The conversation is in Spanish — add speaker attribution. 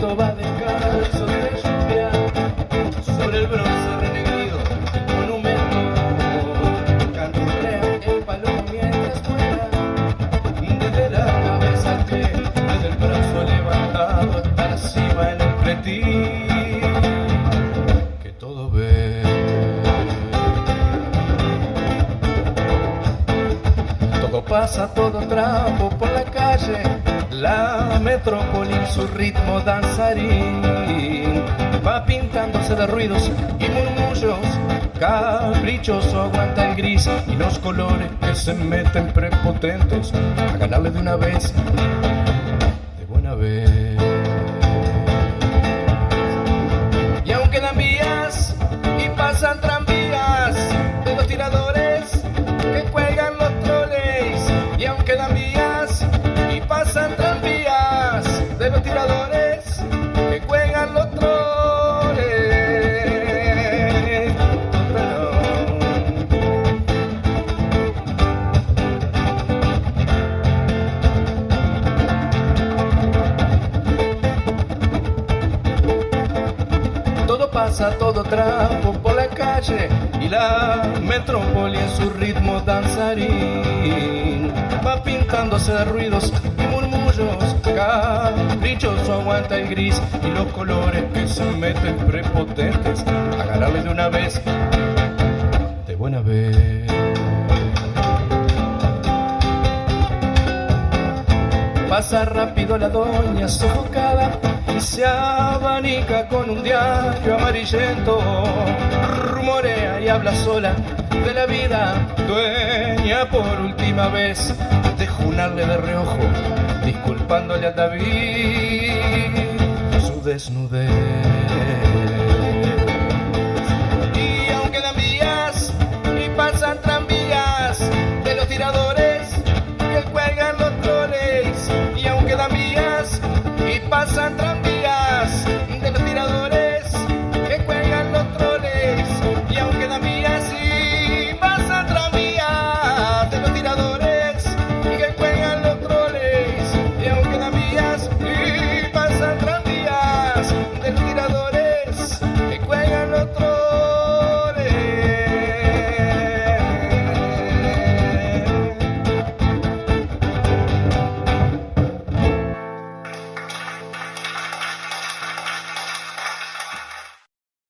Speaker 1: descalzo de lluvia sobre el bronce renegrido monumento canturea el palomo mientras vuela desde la cabeza al pie desde el brazo levantado hasta la cima en el pretil que todo ve. Todo pasa todo trapo por la calle la metrópoli en su ritmo danzarín va pintándose de ruidos y murmullos. Caprichoso aguanta el gris y los colores que se meten prepotentes a ganarle de una vez, pasa, todo trapo por la calle y la metrópoli en su ritmo danzarín. Va pintándose de ruidos y murmullos caprichoso aguanta el gris y los colores que se meten prepotentes. A ganarle de una vez de buena vez Pasa rápido la doña sofocada y se abanica con un diario amarillento. Rumorea y habla sola de la vida, dueña por última vez de junarle de reojo, disculpándole a David su desnudez. Pasan tranvías de los tiradores que cuelgan los troles, y aunque dan vías y pasan tranvías de los tiradores que cuelgan los troles, y aunque dan vías y pasan tranvías de los